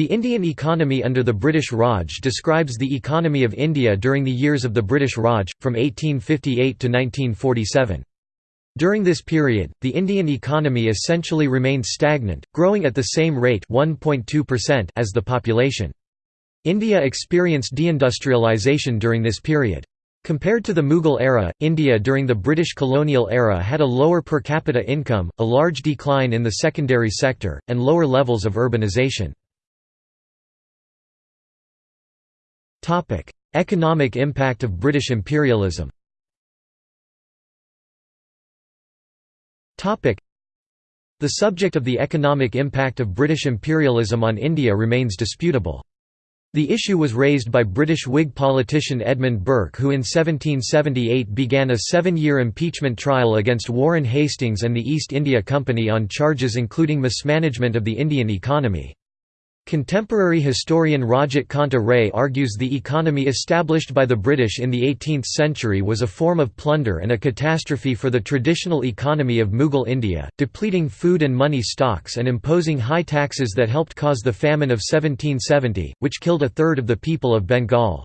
The Indian economy under the British Raj describes the economy of India during the years of the British Raj, from 1858 to 1947. During this period, the Indian economy essentially remained stagnant, growing at the same rate as the population. India experienced deindustrialization during this period. Compared to the Mughal era, India during the British colonial era had a lower per capita income, a large decline in the secondary sector, and lower levels of urbanisation. Economic impact of British imperialism Topic: The subject of the economic impact of British imperialism on India remains disputable. The issue was raised by British Whig politician Edmund Burke who in 1778 began a seven-year impeachment trial against Warren Hastings and the East India Company on charges including mismanagement of the Indian economy. Contemporary historian Rajat Kanta Ray argues the economy established by the British in the 18th century was a form of plunder and a catastrophe for the traditional economy of Mughal India, depleting food and money stocks and imposing high taxes that helped cause the famine of 1770, which killed a third of the people of Bengal.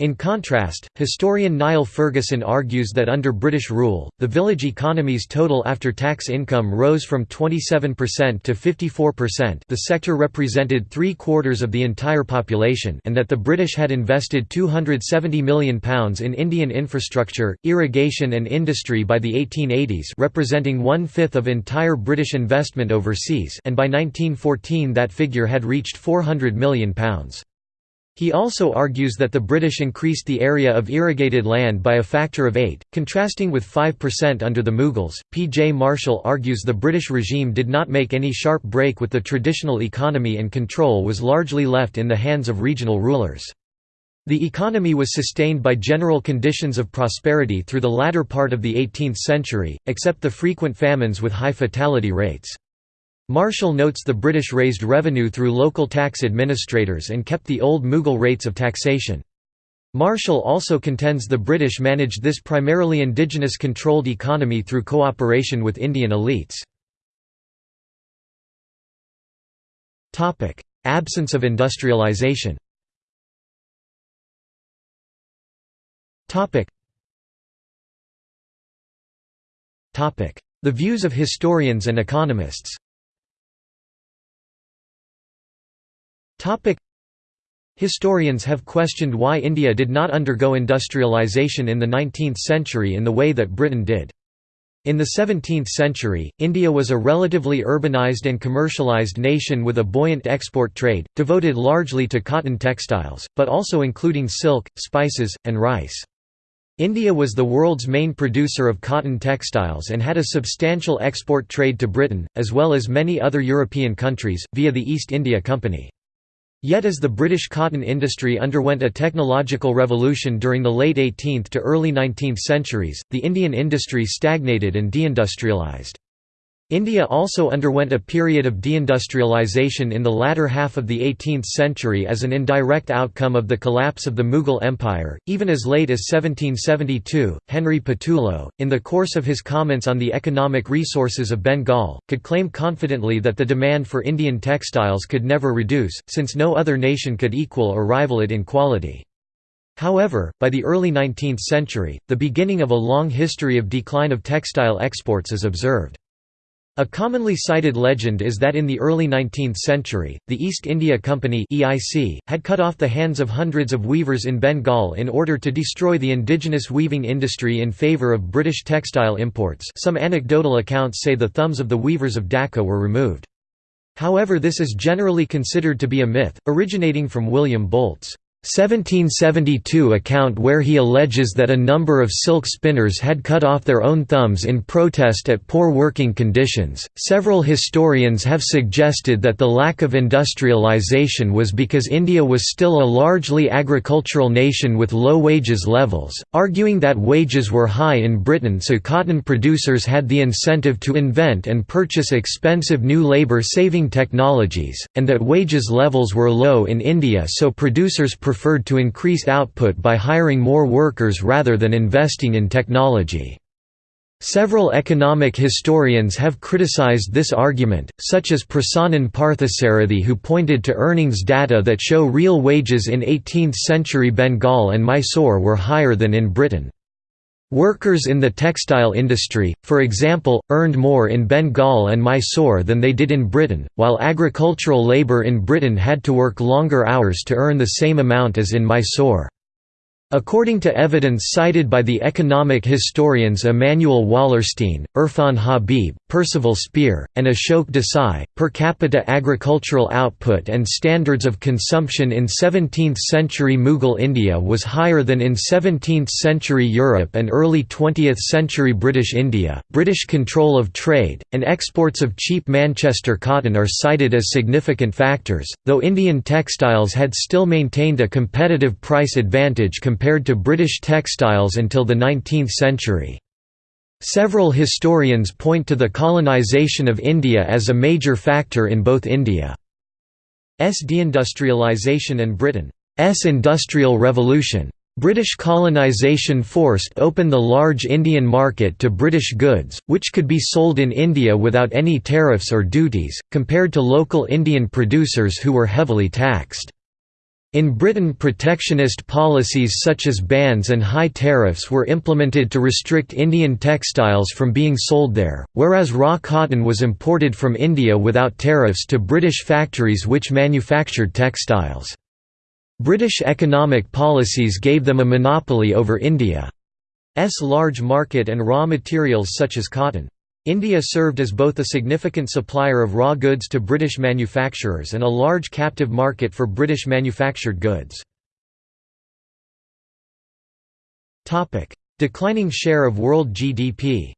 In contrast, historian Niall Ferguson argues that under British rule, the village economy's total after-tax income rose from 27% to 54% the sector represented three-quarters of the entire population and that the British had invested £270 million in Indian infrastructure, irrigation and industry by the 1880s representing one-fifth of entire British investment overseas and by 1914 that figure had reached £400 million. He also argues that the British increased the area of irrigated land by a factor of 8, contrasting with 5% under the Mughals. P. J. Marshall argues the British regime did not make any sharp break with the traditional economy and control was largely left in the hands of regional rulers. The economy was sustained by general conditions of prosperity through the latter part of the 18th century, except the frequent famines with high fatality rates. Marshall notes the British raised revenue through local tax administrators and kept the old Mughal rates of taxation. Marshall also contends the British managed this primarily indigenous controlled economy through cooperation with Indian elites. Absence of industrialization The views of historians and economists Historians have questioned why India did not undergo industrialization in the 19th century in the way that Britain did. In the 17th century, India was a relatively urbanized and commercialized nation with a buoyant export trade, devoted largely to cotton textiles, but also including silk, spices, and rice. India was the world's main producer of cotton textiles and had a substantial export trade to Britain, as well as many other European countries, via the East India Company. Yet as the British cotton industry underwent a technological revolution during the late 18th to early 19th centuries, the Indian industry stagnated and deindustrialised. India also underwent a period of deindustrialization in the latter half of the 18th century as an indirect outcome of the collapse of the Mughal Empire. Even as late as 1772, Henry Patullo, in the course of his comments on the economic resources of Bengal, could claim confidently that the demand for Indian textiles could never reduce, since no other nation could equal or rival it in quality. However, by the early 19th century, the beginning of a long history of decline of textile exports is observed. A commonly cited legend is that in the early 19th century, the East India Company (EIC) had cut off the hands of hundreds of weavers in Bengal in order to destroy the indigenous weaving industry in favour of British textile imports. Some anecdotal accounts say the thumbs of the weavers of Dhaka were removed. However, this is generally considered to be a myth, originating from William Bolts' 1772 account where he alleges that a number of silk spinners had cut off their own thumbs in protest at poor working conditions. Several historians have suggested that the lack of industrialization was because India was still a largely agricultural nation with low wages levels, arguing that wages were high in Britain so cotton producers had the incentive to invent and purchase expensive new labor-saving technologies, and that wages levels were low in India so producers to increase output by hiring more workers rather than investing in technology. Several economic historians have criticized this argument, such as Prasannan Parthasarathi who pointed to earnings data that show real wages in 18th-century Bengal and Mysore were higher than in Britain. Workers in the textile industry, for example, earned more in Bengal and Mysore than they did in Britain, while agricultural labour in Britain had to work longer hours to earn the same amount as in Mysore. According to evidence cited by the economic historians Immanuel Wallerstein, Irfan Habib, Percival Spear, and Ashok Desai, per capita agricultural output and standards of consumption in 17th-century Mughal India was higher than in 17th-century Europe and early 20th-century British India. British control of trade, and exports of cheap Manchester cotton are cited as significant factors, though Indian textiles had still maintained a competitive price advantage compared to British textiles until the 19th century. Several historians point to the colonisation of India as a major factor in both India's deindustrialisation and Britain's Industrial Revolution. British colonisation forced open the large Indian market to British goods, which could be sold in India without any tariffs or duties, compared to local Indian producers who were heavily taxed. In Britain protectionist policies such as bans and high tariffs were implemented to restrict Indian textiles from being sold there, whereas raw cotton was imported from India without tariffs to British factories which manufactured textiles. British economic policies gave them a monopoly over India's large market and raw materials such as cotton. India served as both a significant supplier of raw goods to British manufacturers and a large captive market for British manufactured goods. Declining share of world GDP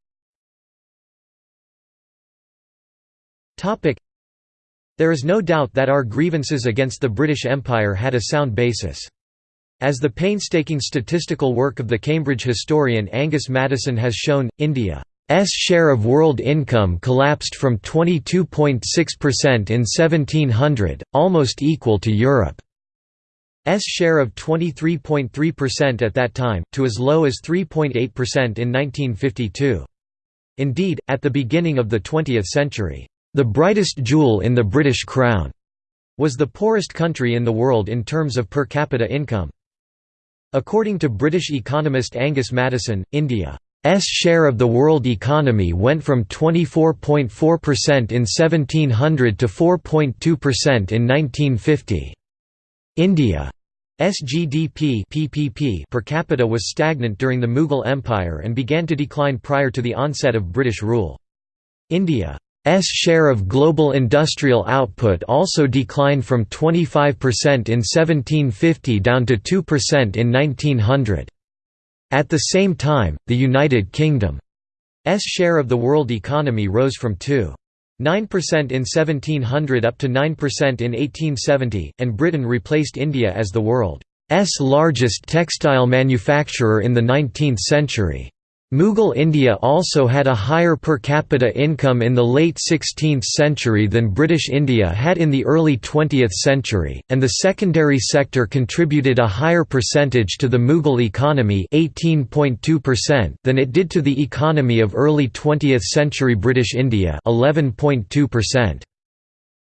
There is no doubt that our grievances against the British Empire had a sound basis. As the painstaking statistical work of the Cambridge historian Angus Maddison has shown, India S share of world income collapsed from 22.6% in 1700, almost equal to Europe's share of 23.3% at that time, to as low as 3.8% in 1952. Indeed, at the beginning of the 20th century, the brightest jewel in the British crown was the poorest country in the world in terms of per capita income. According to British economist Angus Maddison, India S share of the world economy went from 24.4% in 1700 to 4.2% in 1950. India's GDP PPP per capita was stagnant during the Mughal Empire and began to decline prior to the onset of British rule. India's share of global industrial output also declined from 25% in 1750 down to 2% in 1900. At the same time, the United Kingdom's share of the world economy rose from 2.9% in 1700 up to 9% in 1870, and Britain replaced India as the world's largest textile manufacturer in the 19th century. Mughal India also had a higher per capita income in the late 16th century than British India had in the early 20th century, and the secondary sector contributed a higher percentage to the Mughal economy 18.2% than it did to the economy of early 20th century British India 11.2%.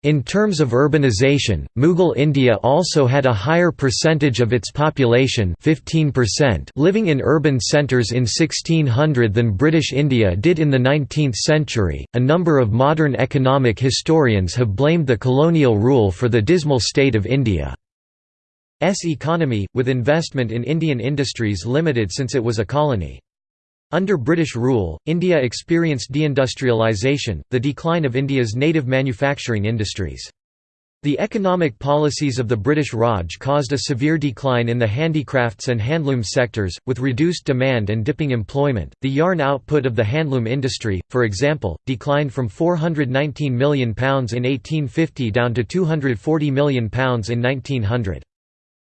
In terms of urbanization, Mughal India also had a higher percentage of its population 15% living in urban centres in 1600 than British India did in the 19th century. A number of modern economic historians have blamed the colonial rule for the dismal state of India's economy, with investment in Indian industries limited since it was a colony. Under British rule, India experienced deindustrialisation, the decline of India's native manufacturing industries. The economic policies of the British Raj caused a severe decline in the handicrafts and handloom sectors, with reduced demand and dipping employment. The yarn output of the handloom industry, for example, declined from £419 million in 1850 down to £240 million in 1900.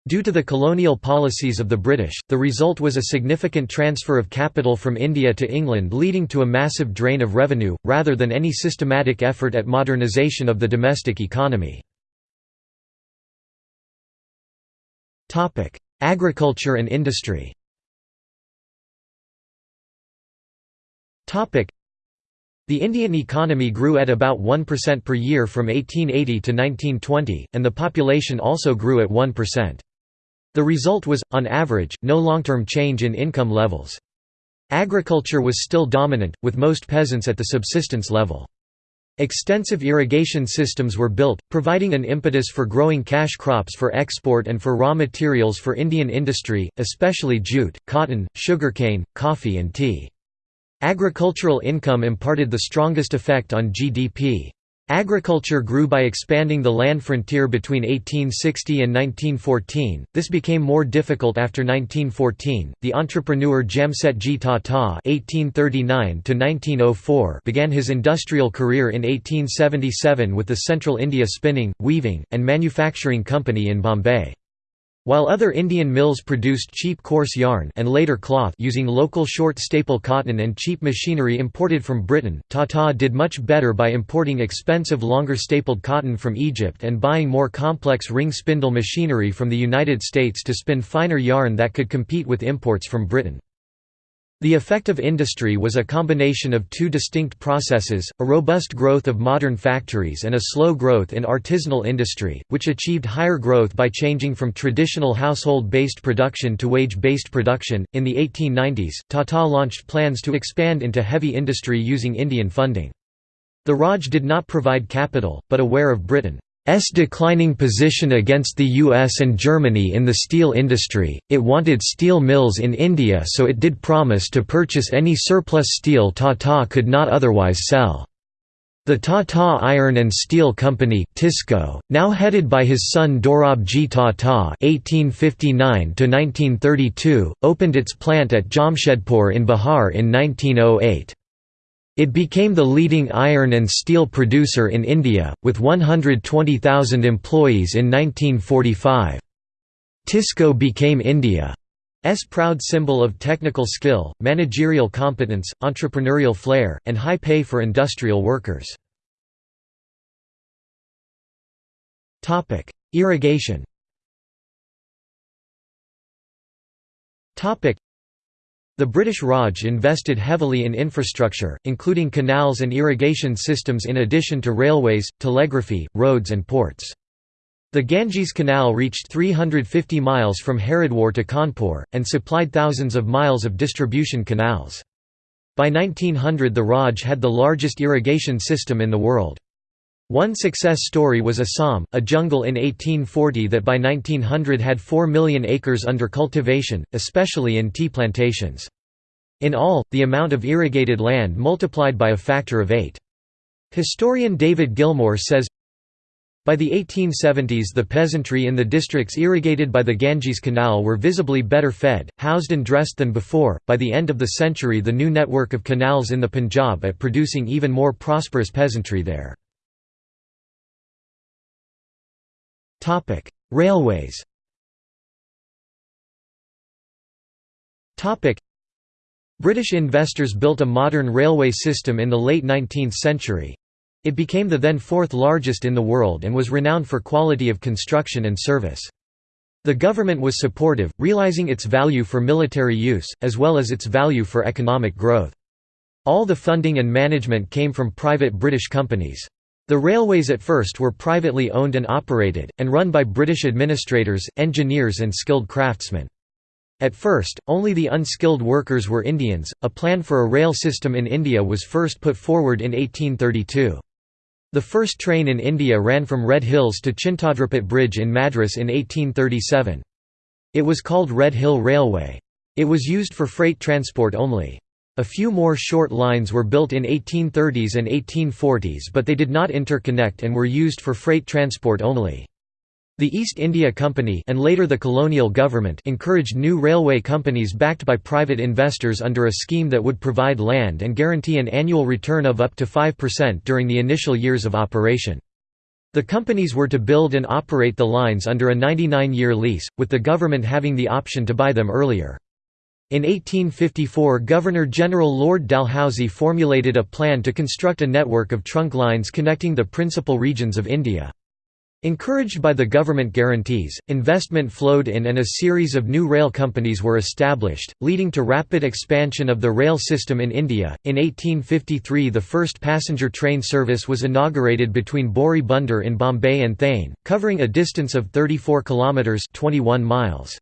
Due to the colonial policies of the British, the result was a significant transfer of capital from India to England leading to a massive drain of revenue, rather than any systematic effort at modernisation of the domestic economy. Agriculture and industry The Indian economy grew at about 1% per year from 1880 to 1920, and the population also grew at 1%. The result was, on average, no long-term change in income levels. Agriculture was still dominant, with most peasants at the subsistence level. Extensive irrigation systems were built, providing an impetus for growing cash crops for export and for raw materials for Indian industry, especially jute, cotton, sugarcane, coffee and tea. Agricultural income imparted the strongest effect on GDP. Agriculture grew by expanding the land frontier between 1860 and 1914. This became more difficult after 1914. The entrepreneur Jamsetji Tata (1839–1904) began his industrial career in 1877 with the Central India Spinning, Weaving, and Manufacturing Company in Bombay. While other Indian mills produced cheap coarse yarn and later cloth using local short staple cotton and cheap machinery imported from Britain, Tata did much better by importing expensive longer stapled cotton from Egypt and buying more complex ring spindle machinery from the United States to spin finer yarn that could compete with imports from Britain. The effect of industry was a combination of two distinct processes, a robust growth of modern factories and a slow growth in artisanal industry, which achieved higher growth by changing from traditional household-based production to wage-based production. In the 1890s, Tata launched plans to expand into heavy industry using Indian funding. The Raj did not provide capital, but aware of Britain S declining position against the US and Germany in the steel industry, it wanted steel mills in India so it did promise to purchase any surplus steel Tata could not otherwise sell. The Tata Iron and Steel Company TISCO, now headed by his son Dorabji Tata (1859–1932), opened its plant at Jamshedpur in Bihar in 1908. It became the leading iron and steel producer in India, with 120,000 employees in 1945. TISCO became India's proud symbol of technical skill, managerial competence, entrepreneurial flair, and high pay for industrial workers. Irrigation the British Raj invested heavily in infrastructure, including canals and irrigation systems in addition to railways, telegraphy, roads and ports. The Ganges Canal reached 350 miles from Haridwar to Kanpur, and supplied thousands of miles of distribution canals. By 1900 the Raj had the largest irrigation system in the world. One success story was Assam, a jungle in 1840 that by 1900 had 4 million acres under cultivation, especially in tea plantations. In all, the amount of irrigated land multiplied by a factor of eight. Historian David Gilmour says, by the 1870s the peasantry in the districts irrigated by the Ganges Canal were visibly better fed, housed and dressed than before. By the end of the century the new network of canals in the Punjab at producing even more prosperous peasantry there. Topic: Railways. Topic: British investors built a modern railway system in the late 19th century. It became the then fourth largest in the world and was renowned for quality of construction and service. The government was supportive, realising its value for military use, as well as its value for economic growth. All the funding and management came from private British companies. The railways at first were privately owned and operated, and run by British administrators, engineers and skilled craftsmen. At first, only the unskilled workers were Indians. A plan for a rail system in India was first put forward in 1832. The first train in India ran from Red Hills to Chintadripet Bridge in Madras in 1837. It was called Red Hill Railway. It was used for freight transport only. A few more short lines were built in 1830s and 1840s but they did not interconnect and were used for freight transport only. The East India Company and later the colonial government encouraged new railway companies backed by private investors under a scheme that would provide land and guarantee an annual return of up to 5% during the initial years of operation. The companies were to build and operate the lines under a 99-year lease, with the government having the option to buy them earlier. In 1854 Governor-General Lord Dalhousie formulated a plan to construct a network of trunk lines connecting the principal regions of India. Encouraged by the government guarantees, investment flowed in and a series of new rail companies were established, leading to rapid expansion of the rail system in India. In 1853, the first passenger train service was inaugurated between Bori Bunder in Bombay and Thane, covering a distance of 34 kilometers (21 miles).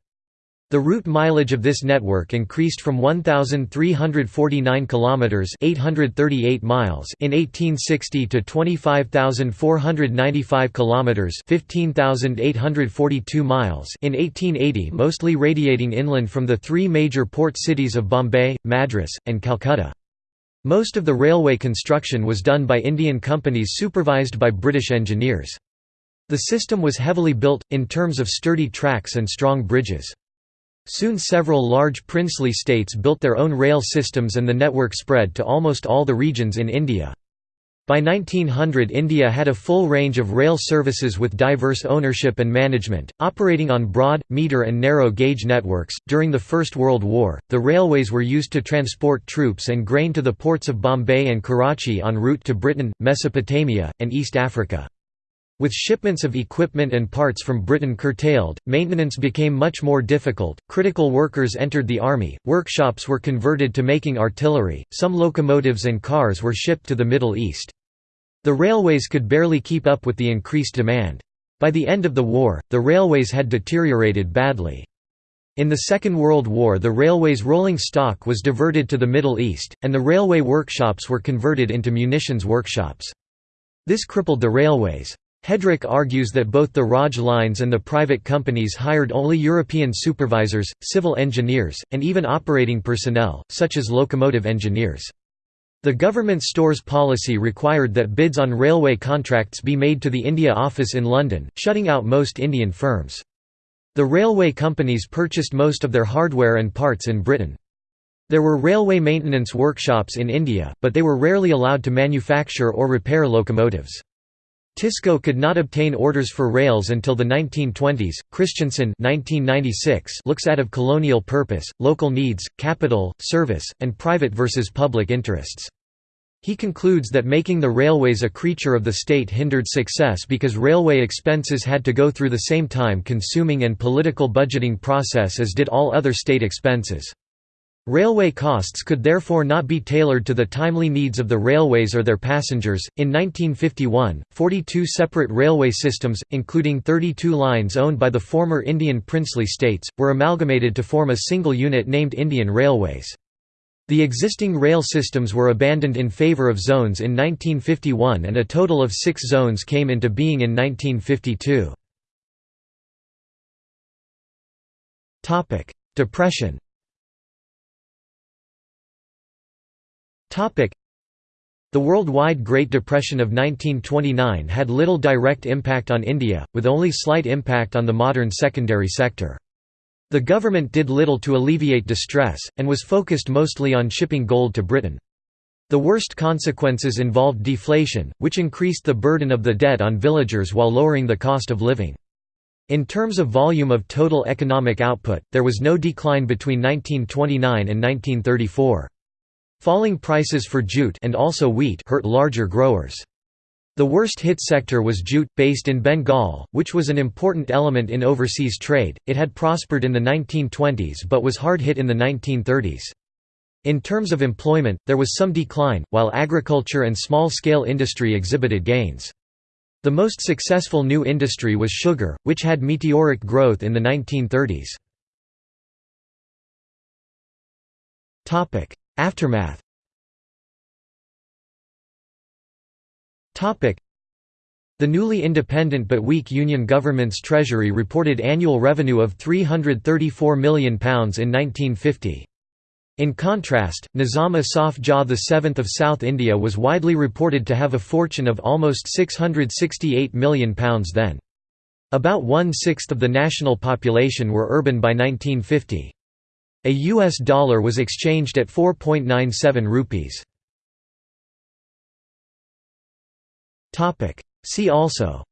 The route mileage of this network increased from 1349 kilometers (838 miles) in 1860 to 25,495 kilometers (15,842 miles) in 1880, mostly radiating inland from the three major port cities of Bombay, Madras, and Calcutta. Most of the railway construction was done by Indian companies supervised by British engineers. The system was heavily built, in terms of sturdy tracks and strong bridges. Soon several large princely states built their own rail systems and the network spread to almost all the regions in India. By 1900 India had a full range of rail services with diverse ownership and management, operating on broad, meter and narrow gauge networks. During the First World War, the railways were used to transport troops and grain to the ports of Bombay and Karachi en route to Britain, Mesopotamia, and East Africa. With shipments of equipment and parts from Britain curtailed, maintenance became much more difficult. Critical workers entered the army, workshops were converted to making artillery, some locomotives and cars were shipped to the Middle East. The railways could barely keep up with the increased demand. By the end of the war, the railways had deteriorated badly. In the Second World War the railway's rolling stock was diverted to the Middle East, and the railway workshops were converted into munitions workshops. This crippled the railways. Headrick argues that both the Raj lines and the private companies hired only European supervisors, civil engineers, and even operating personnel, such as locomotive engineers. The government stores policy required that bids on railway contracts be made to the India office in London, shutting out most Indian firms. The railway companies purchased most of their hardware and parts in Britain. There were railway maintenance workshops in India, but they were rarely allowed to manufacture or repair locomotives. Tisco could not obtain orders for rails until the 1920s. Christensen looks at of colonial purpose, local needs, capital, service, and private versus public interests. He concludes that making the railways a creature of the state hindered success because railway expenses had to go through the same time-consuming and political budgeting process as did all other state expenses. Railway costs could therefore not be tailored to the timely needs of the railways or their passengers. In 1951, 42 separate railway systems, including 32 lines owned by the former Indian princely states, were amalgamated to form a single unit named Indian Railways. The existing rail systems were abandoned in favour of zones in 1951 and a total of six zones came into being in 1952. Depression The worldwide Great Depression of 1929 had little direct impact on India, with only slight impact on the modern secondary sector. The government did little to alleviate distress, and was focused mostly on shipping gold to Britain. The worst consequences involved deflation, which increased the burden of the debt on villagers while lowering the cost of living. In terms of volume of total economic output, there was no decline between 1929 and 1934. Falling prices for jute and also wheat hurt larger growers. The worst hit sector was jute, based in Bengal, which was an important element in overseas trade. It had prospered in the 1920s but was hard hit in the 1930s. In terms of employment, there was some decline, while agriculture and small-scale industry exhibited gains. The most successful new industry was sugar, which had meteoric growth in the 1930s. Aftermath The newly independent but weak Union government's treasury reported annual revenue of £334 million in 1950. In contrast, Nizam Asaf Jah VII of South India was widely reported to have a fortune of almost £668 million then. About one-sixth of the national population were urban by 1950. A US dollar was exchanged at 4.97 rupees. Topic. See also.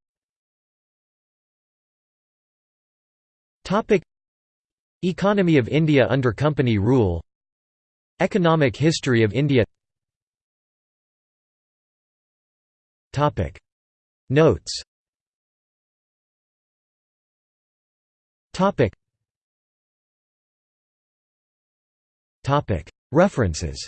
Topic. Economy of India under company rule. Economic history of India. Topic. Notes References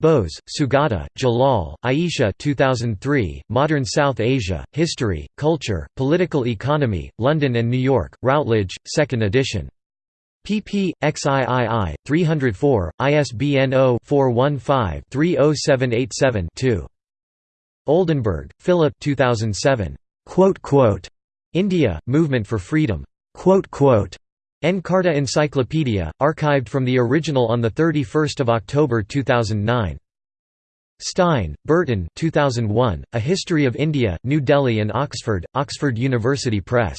Bose, Sugata, Jalal, Aisha 2003, Modern South Asia, History, Culture, Political Economy, London and New York, Routledge, 2nd edition. pp. xiii. 304, ISBN 0-415-30787-2. Oldenburg, Philip 2007. India, Movement for Freedom. Encarta Encyclopedia, archived from the original on 31 October 2009. Stein, Burton 2001, A History of India, New Delhi and Oxford, Oxford University Press.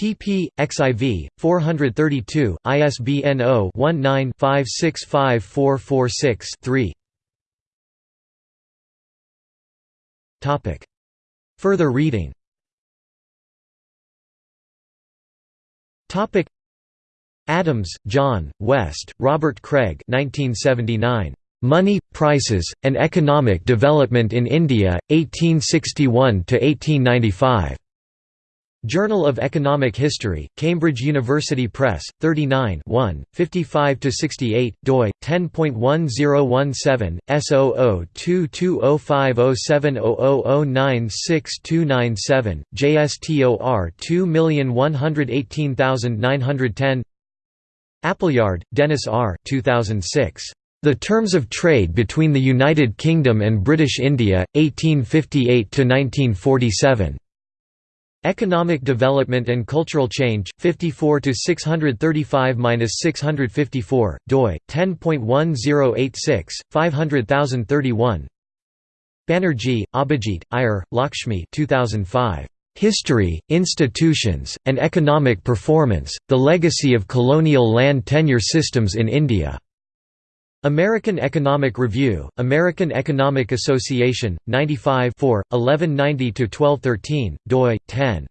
pp. xiv. 432, ISBN 0-19-565446-3 Further reading Adams, John, West, Robert Craig 1979. Money, Prices, and Economic Development in India, 1861–1895. Journal of Economic History, Cambridge University Press, 39 55–68, doi, 10.1017, S0022050700962997, JSTOR 2118910 Appleyard, Dennis R. 2006. The Terms of Trade Between the United Kingdom and British India, 1858–1947. Economic Development and Cultural Change, 54 to 635-654, doi 10.1086, 500031. Banerjee, Abhijit, Iyer, Lakshmi 2005. History, Institutions, and Economic Performance, The Legacy of Colonial Land Tenure Systems in India. American Economic Review, American Economic Association, 95 1190–1213, doi, 10.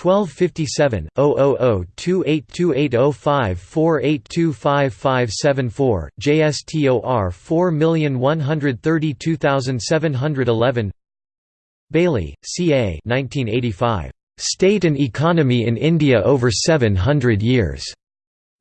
1257 00028280548255574 JSTOR 4132711 Bayly, C. A. 1985. State and Economy in India over 700 Years.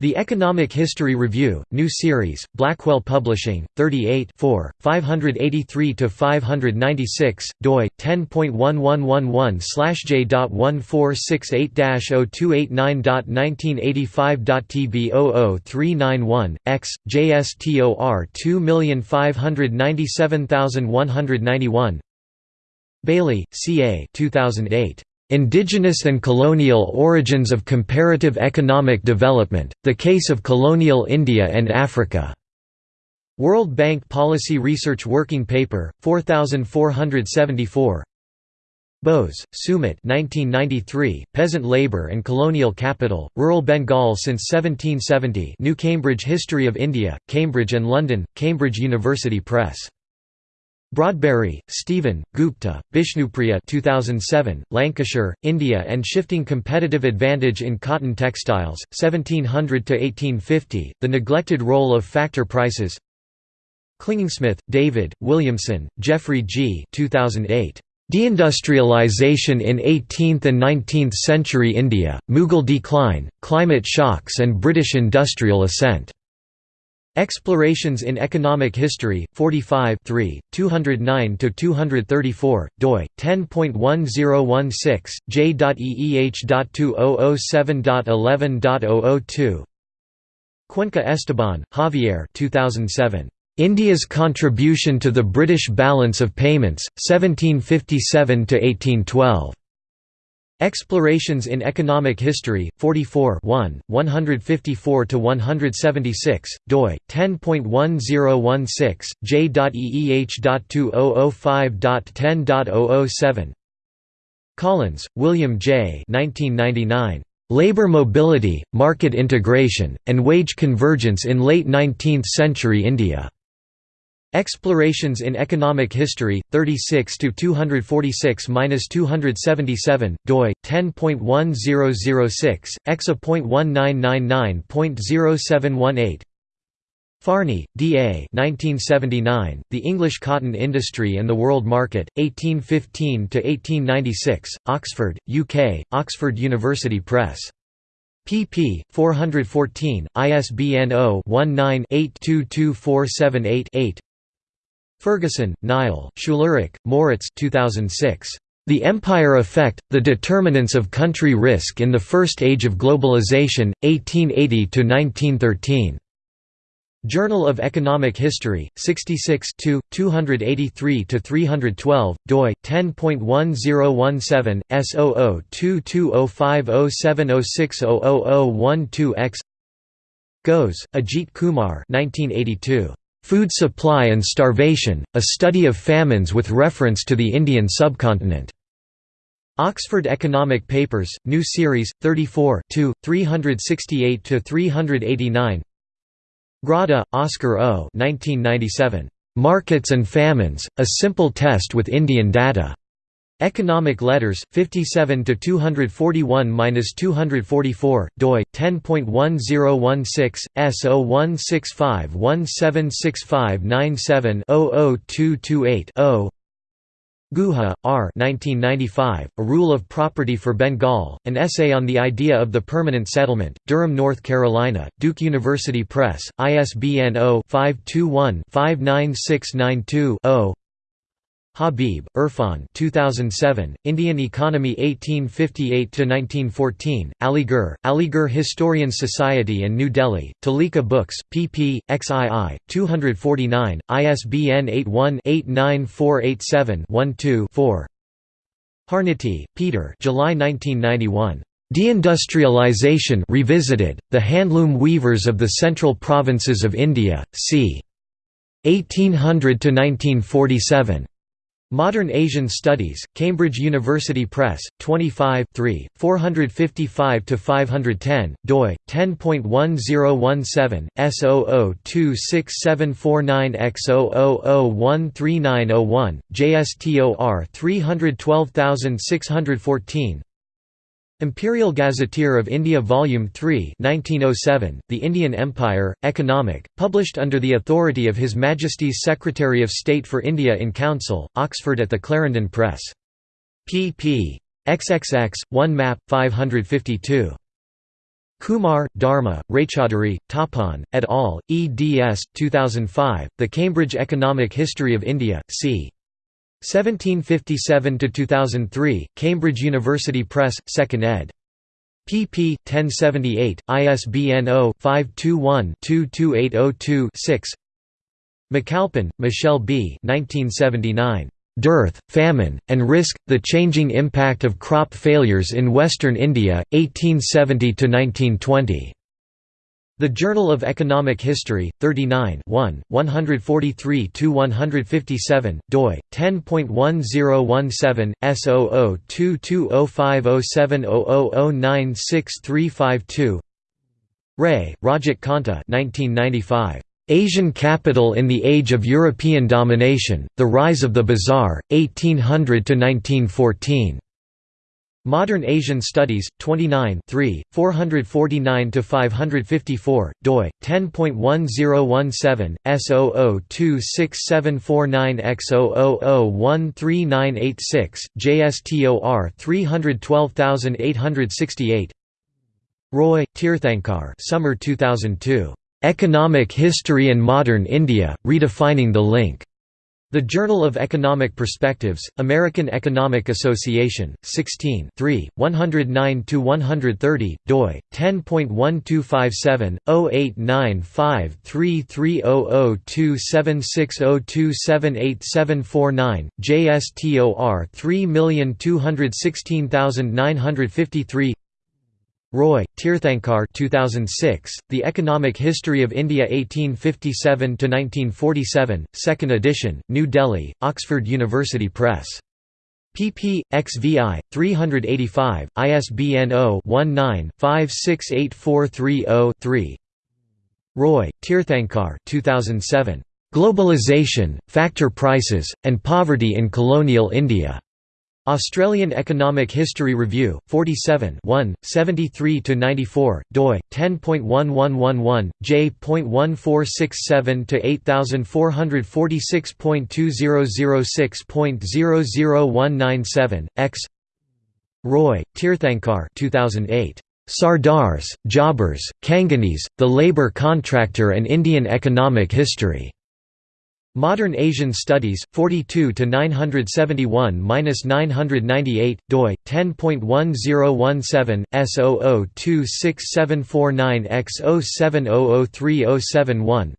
The Economic History Review, New Series, Blackwell Publishing, 38 583–596, doi, 10.1111/j.1468-0289.1985.tb00391, x, JSTOR 2597191 Bayly, C. A. 2008. Indigenous and Colonial Origins of Comparative Economic Development, The Case of Colonial India and Africa. World Bank Policy Research Working Paper, 4474 Bose, Sumit 1993, Peasant Labour and Colonial Capital, Rural Bengal since 1770 New Cambridge History of India, Cambridge and London, Cambridge University Press. Broadberry, Stephen, Gupta, Bishnupriya 2007, Lancashire, India and Shifting Competitive Advantage in Cotton Textiles, 1700–1850, The Neglected Role of Factor Prices Clingingsmith, David, Williamson, Jeffrey G. 2008. Deindustrialization in 18th and 19th Century India, Mughal Decline, Climate Shocks and British Industrial Ascent. Explorations in Economic History, 45 209–234, doi, 10.1016, j.eeh.2007.11.002 Cuenca Esteban, Javier 2007. India's Contribution to the British Balance of Payments, 1757–1812. Explorations in Economic History, 44 154–176, doi, 10.1016, j.eeh.2005.10.007 Collins, William J. 1999. Labor Mobility, Market Integration, and Wage Convergence in Late Nineteenth Century India. Explorations in Economic History, 36 to 246-277, doi 10.1006, exa.1999.0718. Farnie, D. A. 1979, The English Cotton Industry and the World Market, 1815–1896, Oxford, UK, Oxford University Press. pp. 414, ISBN 0-19-822478-8 Ferguson, Niall, Schularick, Moritz 2006. The Empire Effect, The Determinants of Country Risk in the First Age of Globalization, 1880–1913. Journal of Economic History, 66 283–312, doi, 10.1017, S00220507060012X Ghose, Ajit Kumar 1982. Food Supply and Starvation, A Study of Famines with Reference to the Indian Subcontinent. Oxford Economic Papers, New Series, 34 368–389 Grada, Oscar O. 1997. Markets and Famines, A Simple Test with Indian Data. Economic Letters, 57 to 241-244, doi 10.1016 S0165176597-00228-0. Guha, R. 1995, A Rule of Property for Bengal, an essay on the idea of the permanent settlement, Durham, North Carolina, Duke University Press, ISBN 0-521-59692-0 Habib, Irfan 2007, Indian Economy 1858–1914, Aligarh, Aligarh Historian Society and New Delhi, Tulika Books, pp. xii. 249, ISBN 81-89487-12-4 Harnetty, Peter July 1991. Deindustrialization Revisited, The Handloom Weavers of the Central Provinces of India, c. 1800–1947. Modern Asian Studies, Cambridge University Press, 25 455–510, doi, 10.1017, S00267449X00013901, JSTOR 312614 Imperial Gazetteer of India Volume 3 1907, The Indian Empire, Economic, published under the authority of His Majesty's Secretary of State for India in Council, Oxford at the Clarendon Press. pp. XXX, 1 map, 552. Kumar, Dharma, Raychaudhuri, Tapan, et al., eds. 2005, The Cambridge Economic History of India, c. 1757–2003, Cambridge University Press, 2nd ed. pp. 1078, ISBN 0-521-22802-6 McAlpin, Michelle B. 1979. Dearth, Famine, and Risk, The Changing Impact of Crop Failures in Western India, 1870–1920. The Journal of Economic History, 39 143–157, doi, 10.1017, S0022050700096352 Ray, Rajat Kanta 1995. Asian Capital in the Age of European Domination, The Rise of the Bazaar, 1800–1914. Modern Asian Studies, 29 449–554, doi, 10.1017, S00267449X00013986, JSTOR 312868 Roy, Tirthankar Summer 2002. "'Economic History and Modern India, Redefining the Link' The Journal of Economic Perspectives, American Economic Association, 16 109–130, doi, 10.1257, 089533002760278749, JSTOR 3216953 Roy, Tirthankar 2006, The Economic History of India 1857–1947, 2nd edition, New Delhi, Oxford University Press. pp. xvi, 385, ISBN 0-19-568430-3 Roy, Tirthankar 2007. Globalization, Factor Prices, and Poverty in Colonial India. Australian Economic History Review, 47 73–94, doi, 10.1111, j.1467–8046.2006.00197, x Roy, Tirthankar 2008. Sardars, Jobbers, Kanganis, The Labour Contractor and Indian Economic History. Modern Asian Studies, 42 to 971-998, doi 10.1017 S00267490X0700307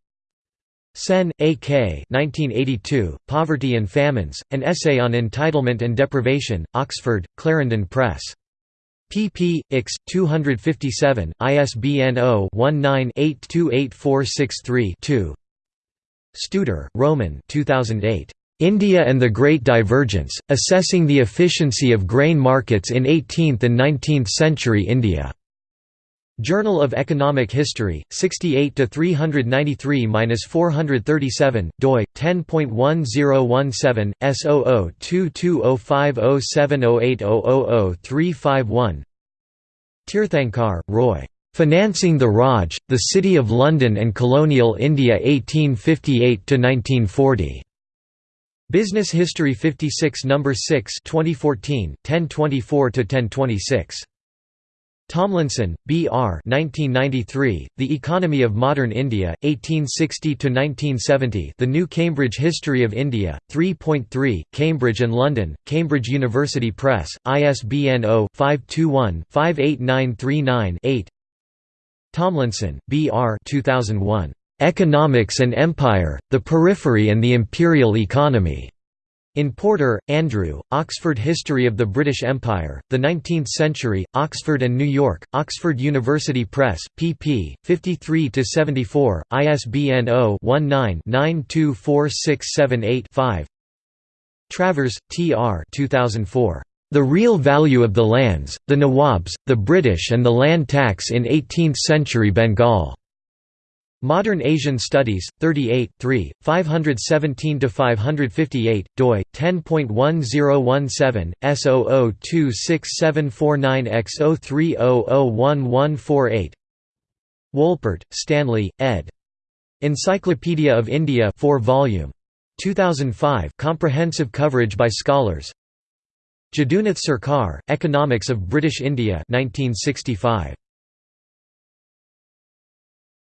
Sen, A. K. 1982, Poverty and Famines, An Essay on Entitlement and Deprivation, Oxford, Clarendon Press. pp. x. 257, ISBN 0-19-828463-2 Studer, Roman 2008. India and the Great Divergence, Assessing the Efficiency of Grain Markets in 18th and 19th Century India. Journal of Economic History, 68 393-437, doi 10.1017 S0022050708000351. Tirthankar, Roy. Financing the Raj, The City of London and Colonial India 1858–1940. Business History 56 No. 6 2014, 1024–1026. Tomlinson, B. R. 1993, The Economy of Modern India, 1860–1970 The New Cambridge History of India, 3.3, Cambridge and London, Cambridge University Press, ISBN 0-521-58939-8 Tomlinson, B. R. 2001. "'Economics and Empire, the Periphery and the Imperial Economy' In Porter, Andrew, Oxford History of the British Empire, The Nineteenth Century, Oxford and New York, Oxford University Press, pp. 53–74, ISBN 0-19-924678-5 Travers, T. R. 2004. The Real Value of the Lands, the Nawabs, the British and the Land Tax in 18th-century Bengal. Modern Asian Studies, 38, 3, 517–558, doi, 10.1017, S00267490X030011148 Wolpert, Stanley, ed. Encyclopedia of India 4 volume. 2005 comprehensive coverage by scholars Jadunath Sarkar, Economics of British India 1965.